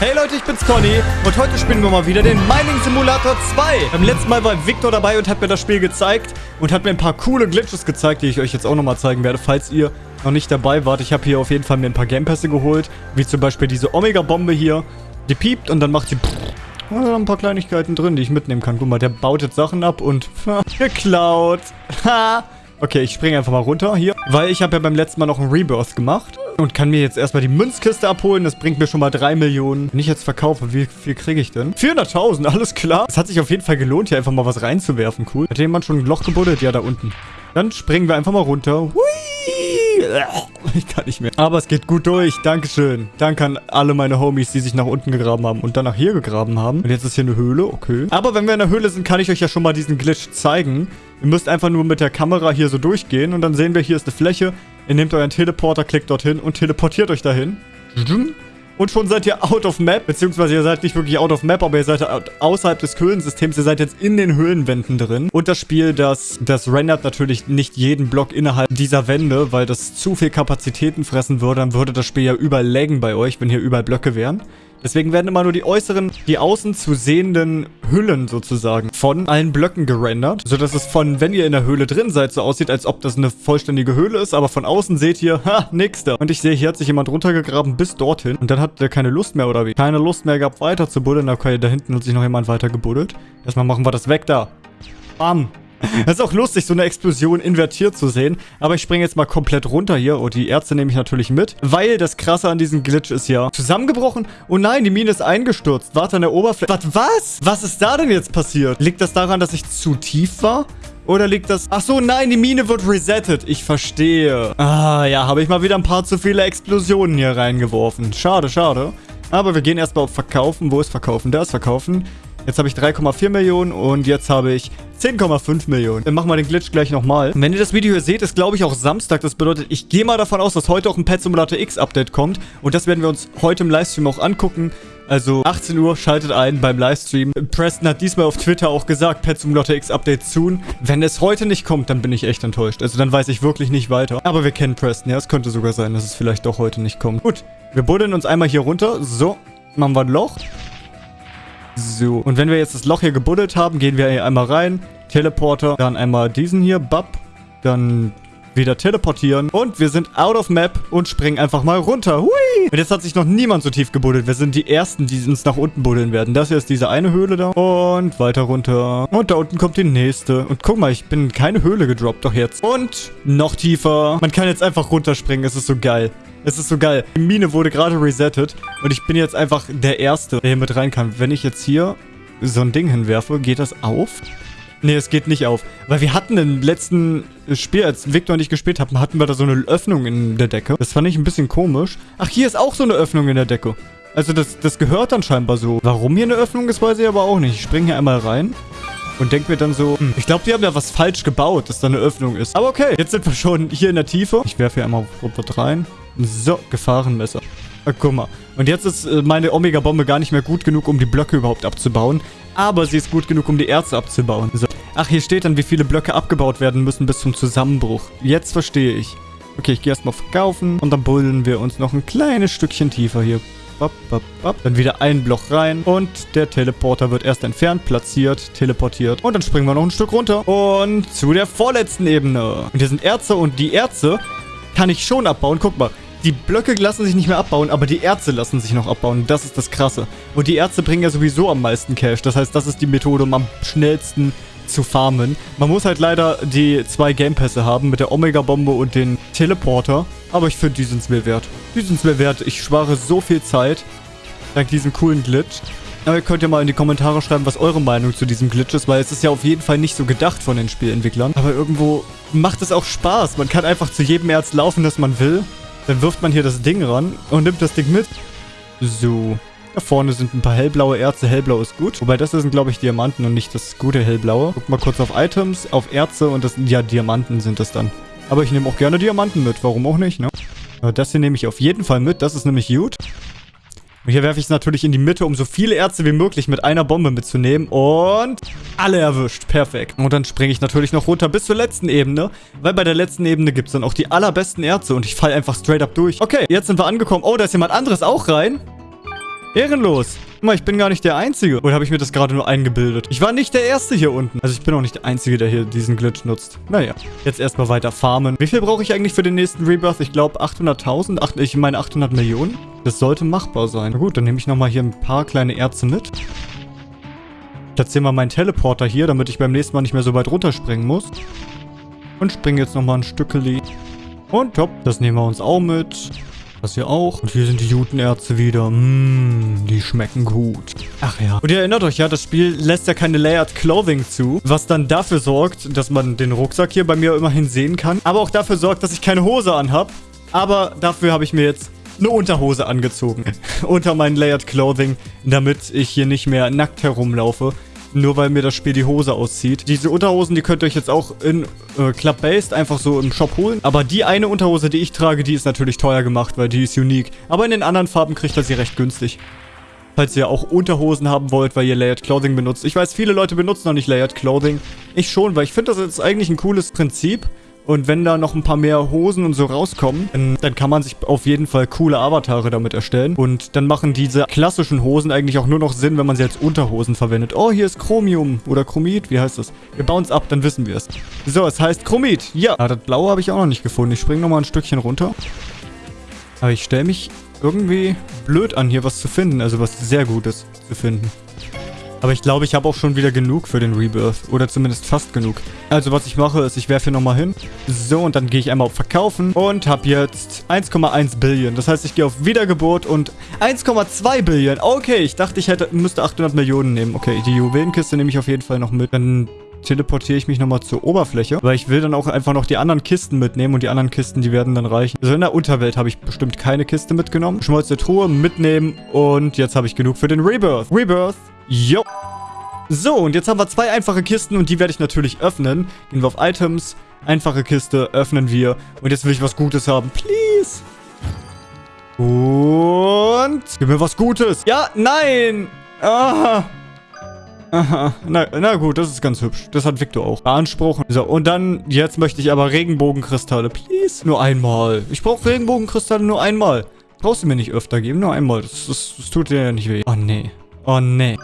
Hey Leute, ich bin's Conny und heute spielen wir mal wieder den Mining Simulator 2. Beim letzten Mal war Victor dabei und hat mir das Spiel gezeigt und hat mir ein paar coole Glitches gezeigt, die ich euch jetzt auch nochmal zeigen werde, falls ihr noch nicht dabei wart. Ich habe hier auf jeden Fall mir ein paar Gamepässe geholt, wie zum Beispiel diese Omega-Bombe hier. Die piept und dann macht die... Da sind ein paar Kleinigkeiten drin, die ich mitnehmen kann. Guck mal, der baut jetzt Sachen ab und... geklaut. Ha! Okay, ich springe einfach mal runter hier, weil ich habe ja beim letzten Mal noch einen Rebirth gemacht und kann mir jetzt erstmal die Münzkiste abholen. Das bringt mir schon mal 3 Millionen. Wenn ich jetzt verkaufe, wie viel kriege ich denn? 400.000, alles klar. Es hat sich auf jeden Fall gelohnt, hier einfach mal was reinzuwerfen. Cool. Hat jemand schon ein Loch gebuddelt? Ja, da unten. Dann springen wir einfach mal runter. Hui! Ich kann nicht mehr. Aber es geht gut durch. Dankeschön. Danke an alle meine Homies, die sich nach unten gegraben haben und dann nach hier gegraben haben. Und jetzt ist hier eine Höhle. Okay. Aber wenn wir in der Höhle sind, kann ich euch ja schon mal diesen Glitch zeigen. Ihr müsst einfach nur mit der Kamera hier so durchgehen und dann sehen wir, hier ist eine Fläche. Ihr nehmt euren Teleporter, klickt dorthin und teleportiert euch dahin. Und schon seid ihr out of map, beziehungsweise ihr seid nicht wirklich out of map, aber ihr seid außerhalb des Höhlensystems. Ihr seid jetzt in den Höhlenwänden drin. Und das Spiel, das, das rendert natürlich nicht jeden Block innerhalb dieser Wände, weil das zu viel Kapazitäten fressen würde. Dann würde das Spiel ja überall laggen bei euch, wenn hier überall Blöcke wären. Deswegen werden immer nur die äußeren, die außen zu sehenden Hüllen sozusagen von allen Blöcken gerendert. Sodass es von, wenn ihr in der Höhle drin seid, so aussieht, als ob das eine vollständige Höhle ist. Aber von außen seht ihr, ha, nix da. Und ich sehe, hier hat sich jemand runtergegraben bis dorthin. Und dann hat der keine Lust mehr, oder wie? Keine Lust mehr gehabt, weiter zu buddeln. Okay, da hinten hat sich noch jemand weiter gebuddelt. Erstmal machen wir das weg da. Bam. Das ist auch lustig, so eine Explosion invertiert zu sehen. Aber ich springe jetzt mal komplett runter hier. Oh, die Ärzte nehme ich natürlich mit. Weil das Krasse an diesem Glitch ist ja zusammengebrochen. Oh nein, die Mine ist eingestürzt. Warte an der Oberfläche. Was? Was? Was ist da denn jetzt passiert? Liegt das daran, dass ich zu tief war? Oder liegt das... Ach so, nein, die Mine wird resettet. Ich verstehe. Ah, ja, habe ich mal wieder ein paar zu viele Explosionen hier reingeworfen. Schade, schade. Aber wir gehen erstmal auf Verkaufen. Wo ist Verkaufen? Da ist Verkaufen. Jetzt habe ich 3,4 Millionen und jetzt habe ich 10,5 Millionen. Dann machen wir den Glitch gleich nochmal. Wenn ihr das Video hier seht, ist glaube ich auch Samstag. Das bedeutet, ich gehe mal davon aus, dass heute auch ein Pet Simulator X Update kommt. Und das werden wir uns heute im Livestream auch angucken. Also 18 Uhr schaltet ein beim Livestream. Preston hat diesmal auf Twitter auch gesagt, Pet Simulator X Update soon. Wenn es heute nicht kommt, dann bin ich echt enttäuscht. Also dann weiß ich wirklich nicht weiter. Aber wir kennen Preston. Ja, es könnte sogar sein, dass es vielleicht doch heute nicht kommt. Gut, wir buddeln uns einmal hier runter. So, machen wir ein Loch. So, und wenn wir jetzt das Loch hier gebuddelt haben, gehen wir hier einmal rein. Teleporter, dann einmal diesen hier, bap. Dann wieder teleportieren. Und wir sind out of map und springen einfach mal runter. Hui! Und jetzt hat sich noch niemand so tief gebuddelt. Wir sind die Ersten, die uns nach unten buddeln werden. Das hier ist diese eine Höhle da. Und weiter runter. Und da unten kommt die nächste. Und guck mal, ich bin keine Höhle gedroppt, doch jetzt. Und noch tiefer. Man kann jetzt einfach runterspringen. Es ist so geil. Es ist so geil. Die Mine wurde gerade resettet und ich bin jetzt einfach der Erste, der hier mit rein kann. Wenn ich jetzt hier so ein Ding hinwerfe, geht das auf? Nee, es geht nicht auf. Weil wir hatten im letzten Spiel, als Victor und ich gespielt haben, hatten wir da so eine Öffnung in der Decke. Das fand ich ein bisschen komisch. Ach, hier ist auch so eine Öffnung in der Decke. Also das, das gehört dann scheinbar so. Warum hier eine Öffnung ist, weiß ich aber auch nicht. Ich springe hier einmal rein und denke mir dann so, hm, ich glaube, die haben ja was falsch gebaut, dass da eine Öffnung ist. Aber okay, jetzt sind wir schon hier in der Tiefe. Ich werfe hier einmal was rein. So, Gefahrenmesser. Ach, guck mal. Und jetzt ist äh, meine Omega-Bombe gar nicht mehr gut genug, um die Blöcke überhaupt abzubauen. Aber sie ist gut genug, um die Erze abzubauen. So. Ach, hier steht dann, wie viele Blöcke abgebaut werden müssen bis zum Zusammenbruch. Jetzt verstehe ich. Okay, ich gehe erstmal verkaufen. Und dann buddeln wir uns noch ein kleines Stückchen tiefer hier. Bap, bap, bap. Dann wieder ein Block rein. Und der Teleporter wird erst entfernt, platziert, teleportiert. Und dann springen wir noch ein Stück runter. Und zu der vorletzten Ebene. Und hier sind Erze und die Erze kann ich schon abbauen. Guck mal. Die Blöcke lassen sich nicht mehr abbauen, aber die Erze lassen sich noch abbauen. Das ist das Krasse. Und die Erze bringen ja sowieso am meisten Cash. Das heißt, das ist die Methode, um am schnellsten zu farmen. Man muss halt leider die zwei Gamepässe haben mit der Omega-Bombe und den Teleporter. Aber ich finde, die sind es mir wert. Die sind es mir wert. Ich spare so viel Zeit dank diesem coolen Glitch. Aber ihr könnt ja mal in die Kommentare schreiben, was eure Meinung zu diesem Glitch ist, weil es ist ja auf jeden Fall nicht so gedacht von den Spielentwicklern. Aber irgendwo macht es auch Spaß. Man kann einfach zu jedem Erz laufen, das man will. Dann wirft man hier das Ding ran und nimmt das Ding mit. So. Da vorne sind ein paar hellblaue Erze. Hellblau ist gut. Wobei das sind, glaube ich, Diamanten und nicht das gute hellblaue. Guck mal kurz auf Items, auf Erze und das ja Diamanten sind das dann. Aber ich nehme auch gerne Diamanten mit. Warum auch nicht, ne? Das hier nehme ich auf jeden Fall mit. Das ist nämlich gut. Und hier werfe ich es natürlich in die Mitte, um so viele Ärzte wie möglich mit einer Bombe mitzunehmen. Und alle erwischt. Perfekt. Und dann springe ich natürlich noch runter bis zur letzten Ebene. Weil bei der letzten Ebene gibt es dann auch die allerbesten Ärzte. Und ich falle einfach straight up durch. Okay, jetzt sind wir angekommen. Oh, da ist jemand anderes auch rein. Ehrenlos. Guck mal, ich bin gar nicht der Einzige. Oder habe ich mir das gerade nur eingebildet? Ich war nicht der Erste hier unten. Also ich bin auch nicht der Einzige, der hier diesen Glitch nutzt. Naja, jetzt erstmal weiter farmen. Wie viel brauche ich eigentlich für den nächsten Rebirth? Ich glaube 800.000. Ich meine 800 Millionen. Das sollte machbar sein. Na gut, dann nehme ich nochmal hier ein paar kleine Erze mit. Platziere mal meinen Teleporter hier, damit ich beim nächsten Mal nicht mehr so weit runterspringen muss. Und springe jetzt nochmal ein Stückeli. Und top, das nehmen wir uns auch mit. Das hier auch. Und hier sind die Jutenerze wieder. Mmm, die schmecken gut. Ach ja. Und ihr erinnert euch ja, das Spiel lässt ja keine Layered Clothing zu. Was dann dafür sorgt, dass man den Rucksack hier bei mir immerhin sehen kann. Aber auch dafür sorgt, dass ich keine Hose anhab. Aber dafür habe ich mir jetzt eine Unterhose angezogen. Unter meinen Layered Clothing, damit ich hier nicht mehr nackt herumlaufe nur weil mir das Spiel die Hose auszieht. Diese Unterhosen, die könnt ihr euch jetzt auch in äh, Club-Based einfach so im Shop holen. Aber die eine Unterhose, die ich trage, die ist natürlich teuer gemacht, weil die ist unique. Aber in den anderen Farben kriegt ihr sie recht günstig. Falls ihr auch Unterhosen haben wollt, weil ihr Layered Clothing benutzt. Ich weiß, viele Leute benutzen noch nicht Layered Clothing. Ich schon, weil ich finde, das ist eigentlich ein cooles Prinzip. Und wenn da noch ein paar mehr Hosen und so rauskommen, dann, dann, kann man sich auf jeden Fall coole Avatare damit erstellen. Und dann machen diese klassischen Hosen eigentlich auch nur noch Sinn, wenn man sie als Unterhosen verwendet. Oh, hier ist Chromium oder Chromit, wie heißt das? Wir bauen es ab, dann wissen wir es. So, es heißt Chromit. Ja, ah, das Blaue habe ich auch noch nicht gefunden. Ich springe nochmal ein Stückchen runter. Aber ich stelle mich irgendwie blöd an, hier was zu finden. Also was sehr Gutes zu finden. Aber ich glaube, ich habe auch schon wieder genug für den Rebirth. Oder zumindest fast genug. Also was ich mache, ist, ich werfe hier nochmal hin. So, und dann gehe ich einmal auf Verkaufen. Und habe jetzt 1,1 Billion. Das heißt, ich gehe auf Wiedergeburt und 1,2 Billion. Okay, ich dachte, ich hätte, müsste 800 Millionen nehmen. Okay, die Juwelenkiste nehme ich auf jeden Fall noch mit. Dann teleportiere ich mich nochmal zur Oberfläche, weil ich will dann auch einfach noch die anderen Kisten mitnehmen und die anderen Kisten, die werden dann reichen. Also in der Unterwelt habe ich bestimmt keine Kiste mitgenommen. Schmolze Truhe mitnehmen und jetzt habe ich genug für den Rebirth. Rebirth Jo. So, und jetzt haben wir zwei einfache Kisten und die werde ich natürlich öffnen. Gehen wir auf Items, einfache Kiste, öffnen wir. Und jetzt will ich was Gutes haben. Please. Und... Gib mir was Gutes. Ja, nein. Ah. Aha. Na, na gut, das ist ganz hübsch. Das hat Victor auch beanspruchen. So, und dann, jetzt möchte ich aber Regenbogenkristalle. Please. Nur einmal. Ich brauche Regenbogenkristalle nur einmal. Brauchst du mir nicht öfter geben, nur einmal. Das, das, das tut dir ja nicht weh. Oh, nee. Oh, nee.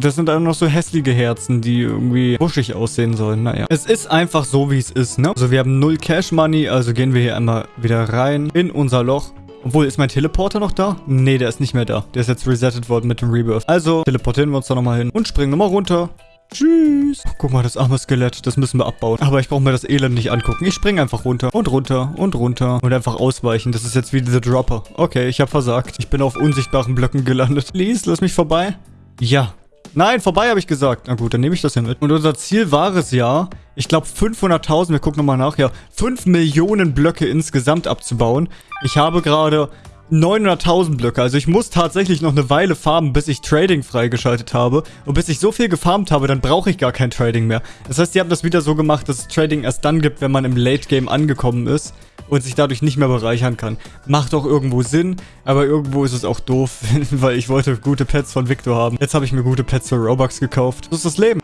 Das sind dann noch so hässliche Herzen, die irgendwie buschig aussehen sollen. Naja. Es ist einfach so, wie es ist, ne? Also wir haben null Cash Money, also gehen wir hier einmal wieder rein in unser Loch. Obwohl, ist mein Teleporter noch da? Nee, der ist nicht mehr da. Der ist jetzt resettet worden mit dem Rebirth. Also, teleportieren wir uns da nochmal hin und springen nochmal runter. Tschüss. Oh, guck mal, das arme Skelett. Das müssen wir abbauen. Aber ich brauche mir das Elend nicht angucken. Ich springe einfach runter und runter und runter und einfach ausweichen. Das ist jetzt wie The Dropper. Okay, ich habe versagt. Ich bin auf unsichtbaren Blöcken gelandet. Please, lass mich vorbei. Ja, Nein, vorbei habe ich gesagt. Na gut, dann nehme ich das hier mit. Und unser Ziel war es ja, ich glaube 500.000, wir gucken nochmal nach, ja, 5 Millionen Blöcke insgesamt abzubauen. Ich habe gerade 900.000 Blöcke. Also ich muss tatsächlich noch eine Weile farmen, bis ich Trading freigeschaltet habe. Und bis ich so viel gefarmt habe, dann brauche ich gar kein Trading mehr. Das heißt, die haben das wieder so gemacht, dass es Trading erst dann gibt, wenn man im Late Game angekommen ist und sich dadurch nicht mehr bereichern kann. Macht auch irgendwo Sinn, aber irgendwo ist es auch doof, weil ich wollte gute Pets von Victor haben. Jetzt habe ich mir gute Pets für Robux gekauft. Das ist das Leben.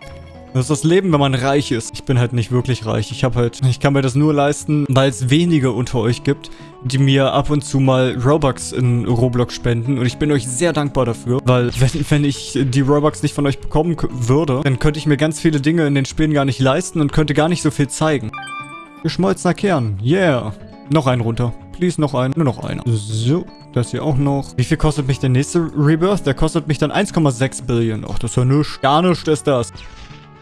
Das ist das Leben, wenn man reich ist. Ich bin halt nicht wirklich reich. Ich habe halt, ich kann mir das nur leisten, weil es wenige unter euch gibt, die mir ab und zu mal Robux in Roblox spenden. Und ich bin euch sehr dankbar dafür, weil wenn, wenn ich die Robux nicht von euch bekommen würde, dann könnte ich mir ganz viele Dinge in den Spielen gar nicht leisten und könnte gar nicht so viel zeigen. Geschmolzener Kern. Yeah. Noch einen runter. Please, noch einen. Nur noch einer. So, das hier auch noch. Wie viel kostet mich der nächste Rebirth? Der kostet mich dann 1,6 Billion. Ach, das ist ja nichts. Gar nichts ist das.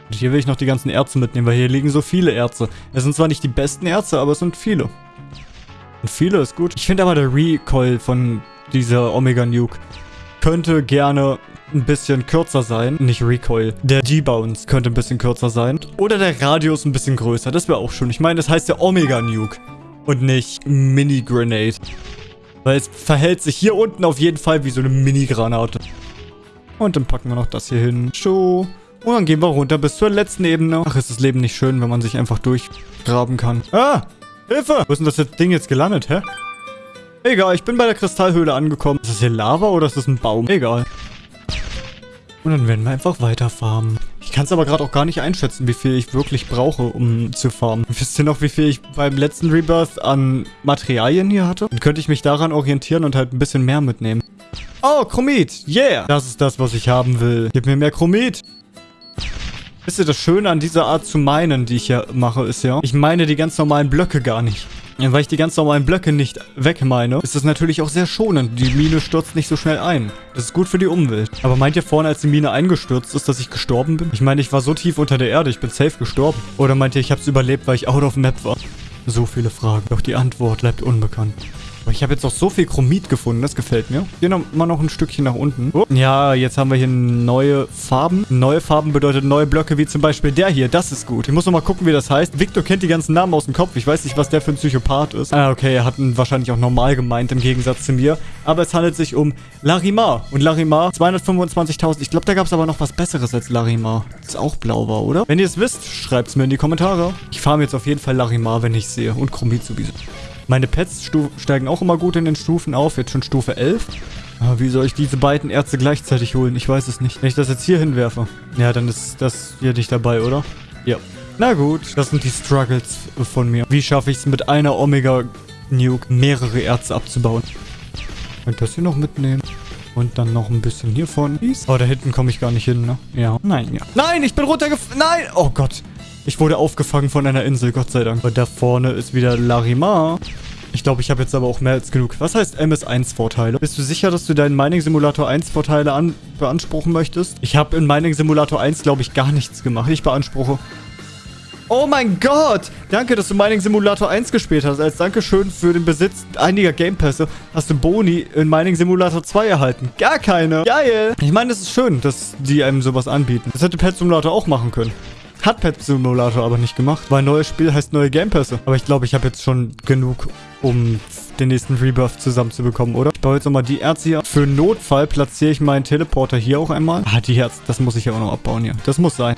Und hier will ich noch die ganzen Erze mitnehmen, weil hier liegen so viele Erze. Es sind zwar nicht die besten Erze, aber es sind viele. Und viele ist gut. Ich finde aber der Recoil von dieser Omega Nuke könnte gerne ein bisschen kürzer sein. Nicht Recoil. Der G-Bounce könnte ein bisschen kürzer sein. Oder der Radius ein bisschen größer. Das wäre auch schön. Ich meine, das heißt der Omega Nuke und nicht Mini-Grenade. Weil es verhält sich hier unten auf jeden Fall wie so eine Mini-Granate. Und dann packen wir noch das hier hin. So. Und dann gehen wir runter bis zur letzten Ebene. Ach, ist das Leben nicht schön, wenn man sich einfach durchgraben kann. Ah! Hilfe! Wo ist denn das Ding jetzt gelandet, hä? Egal, ich bin bei der Kristallhöhle angekommen. Ist das hier Lava oder ist das ein Baum? Egal. Und dann werden wir einfach weiter farmen. Ich kann es aber gerade auch gar nicht einschätzen, wie viel ich wirklich brauche, um zu farmen. Wisst ihr noch, wie viel ich beim letzten Rebirth an Materialien hier hatte? Dann könnte ich mich daran orientieren und halt ein bisschen mehr mitnehmen. Oh, Chromit. Yeah. Das ist das, was ich haben will. Gib mir mehr Chromit. Wisst ihr, das Schöne an dieser Art zu meinen, die ich ja mache, ist ja, ich meine die ganz normalen Blöcke gar nicht. Weil ich die ganz normalen Blöcke nicht wegmeine, ist das natürlich auch sehr schonend. Die Mine stürzt nicht so schnell ein. Das ist gut für die Umwelt. Aber meint ihr vorhin, als die Mine eingestürzt ist, dass ich gestorben bin? Ich meine, ich war so tief unter der Erde, ich bin safe gestorben. Oder meint ihr, ich habe es überlebt, weil ich out of map war? So viele Fragen. Doch die Antwort bleibt unbekannt. Aber ich habe jetzt auch so viel Chromit gefunden, das gefällt mir. Hier noch, mal noch ein Stückchen nach unten. Oh. Ja, jetzt haben wir hier neue Farben. Neue Farben bedeutet neue Blöcke, wie zum Beispiel der hier. Das ist gut. Ich muss noch mal gucken, wie das heißt. Victor kennt die ganzen Namen aus dem Kopf. Ich weiß nicht, was der für ein Psychopath ist. Ah, okay, er hat ihn wahrscheinlich auch normal gemeint, im Gegensatz zu mir. Aber es handelt sich um Larimar. Und Larimar, 225.000. Ich glaube, da gab es aber noch was Besseres als Larimar. Das auch blau war, oder? Wenn ihr es wisst, schreibt es mir in die Kommentare. Ich farme jetzt auf jeden Fall Larimar, wenn ich sehe. Und Chromit sowieso. Meine Pets steigen auch immer gut in den Stufen auf. Jetzt schon Stufe 11. Aber ah, wie soll ich diese beiden Ärzte gleichzeitig holen? Ich weiß es nicht. Wenn ich das jetzt hier hinwerfe. Ja, dann ist das hier nicht dabei, oder? Ja. Na gut, das sind die Struggles von mir. Wie schaffe ich es mit einer Omega-Nuke mehrere Ärzte abzubauen? Und das hier noch mitnehmen. Und dann noch ein bisschen hiervon. Oh, da hinten komme ich gar nicht hin, ne? Ja. Nein, ja. Nein, ich bin runtergefallen. Nein! Oh Gott. Ich wurde aufgefangen von einer Insel, Gott sei Dank. Und da vorne ist wieder Larimar. Ich glaube, ich habe jetzt aber auch mehr als genug. Was heißt MS1-Vorteile? Bist du sicher, dass du deinen Mining Simulator 1 Vorteile beanspruchen möchtest? Ich habe in Mining Simulator 1, glaube ich, gar nichts gemacht. Ich beanspruche. Oh mein Gott! Danke, dass du Mining Simulator 1 gespielt hast. Als Dankeschön für den Besitz einiger Gamepässe hast du Boni in Mining Simulator 2 erhalten. Gar keine. Geil! Ich meine, es ist schön, dass die einem sowas anbieten. Das hätte Pet Simulator auch machen können. Hat Pet Simulator aber nicht gemacht, weil neues Spiel heißt neue Gamepässe. Aber ich glaube, ich habe jetzt schon genug, um den nächsten Rebirth zusammenzubekommen, oder? Ich baue jetzt nochmal die Erze hier. Für Notfall platziere ich meinen Teleporter hier auch einmal. Ah, die Herz, das muss ich ja auch noch abbauen hier. Das muss sein.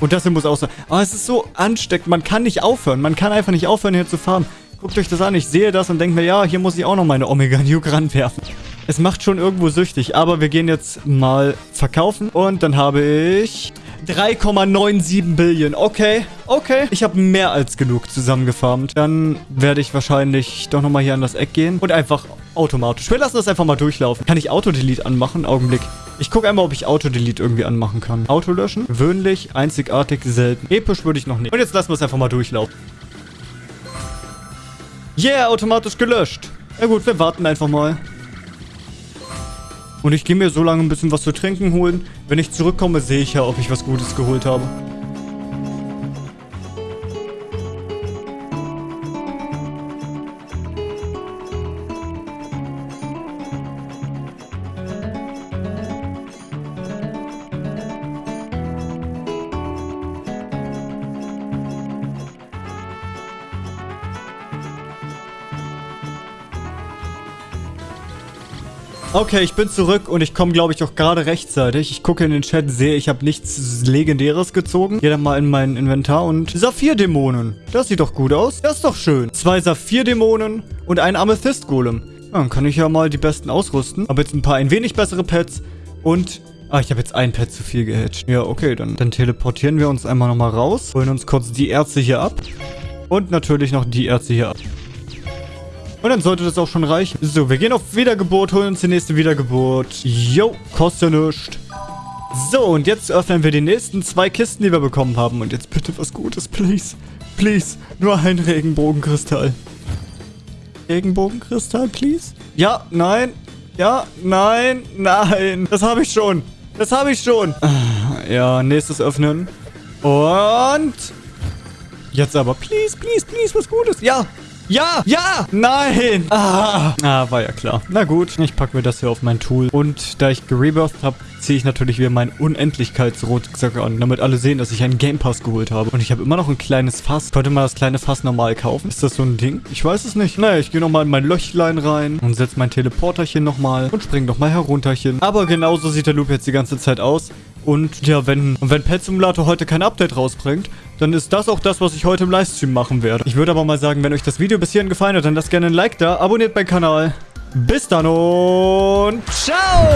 Und das hier muss auch sein. Aber oh, es ist so ansteckend. Man kann nicht aufhören. Man kann einfach nicht aufhören, hier zu fahren. Guckt euch das an. Ich sehe das und denke mir, ja, hier muss ich auch noch meine Omega Nuke ranwerfen. Es macht schon irgendwo süchtig. Aber wir gehen jetzt mal verkaufen. Und dann habe ich 3,97 Billion. Okay, okay. Ich habe mehr als genug zusammengefarmt. Dann werde ich wahrscheinlich doch nochmal hier an das Eck gehen und einfach automatisch. Wir lassen das einfach mal durchlaufen. Kann ich Autodelete anmachen? Augenblick. Ich gucke einmal, ob ich Autodelete irgendwie anmachen kann. Auto löschen. Gewöhnlich, einzigartig, selten. Episch würde ich noch nicht. Und jetzt lassen wir es einfach mal durchlaufen. Yeah, automatisch gelöscht. Na gut, wir warten einfach mal. Und ich gehe mir so lange ein bisschen was zu trinken holen. Wenn ich zurückkomme, sehe ich ja, ob ich was Gutes geholt habe. Okay, ich bin zurück und ich komme, glaube ich, auch gerade rechtzeitig. Ich gucke in den Chat, sehe, ich habe nichts Legendäres gezogen. Gehe dann mal in mein Inventar und Saphir-Dämonen. Das sieht doch gut aus. Das ist doch schön. Zwei Saphir-Dämonen und ein Amethyst-Golem. Dann kann ich ja mal die besten ausrüsten. Habe jetzt ein paar ein wenig bessere Pets und... Ah, ich habe jetzt ein Pet zu viel gehatcht. Ja, okay, dann, dann teleportieren wir uns einmal nochmal raus. Holen uns kurz die Ärzte hier ab. Und natürlich noch die Ärzte hier ab. Und dann sollte das auch schon reichen. So, wir gehen auf Wiedergeburt, holen uns die nächste Wiedergeburt. Jo, kostet nichts. So, und jetzt öffnen wir die nächsten zwei Kisten, die wir bekommen haben. Und jetzt bitte was Gutes, please. Please, nur ein Regenbogenkristall. Regenbogenkristall, please? Ja, nein. Ja, nein, nein. Das habe ich schon. Das habe ich schon. Ja, nächstes öffnen. Und... Jetzt aber, please, please, please, was Gutes. Ja, ja! Ja! Nein! Ah. ah, war ja klar. Na gut, ich packe mir das hier auf mein Tool. Und da ich gerebirthed habe, ziehe ich natürlich wieder meinen Unendlichkeitsrucksack an, damit alle sehen, dass ich einen Game Pass geholt habe. Und ich habe immer noch ein kleines Fass. Könnte man das kleine Fass normal kaufen? Ist das so ein Ding? Ich weiß es nicht. Naja, ich gehe nochmal in mein Löchlein rein und setze mein Teleporterchen nochmal und springe nochmal herunterchen. Aber genauso sieht der Loop jetzt die ganze Zeit aus. Und ja, wenn, wenn Pet Simulator heute kein Update rausbringt, dann ist das auch das, was ich heute im Livestream machen werde. Ich würde aber mal sagen, wenn euch das Video bis hierhin gefallen hat, dann lasst gerne ein Like da, abonniert meinen Kanal. Bis dann und ciao!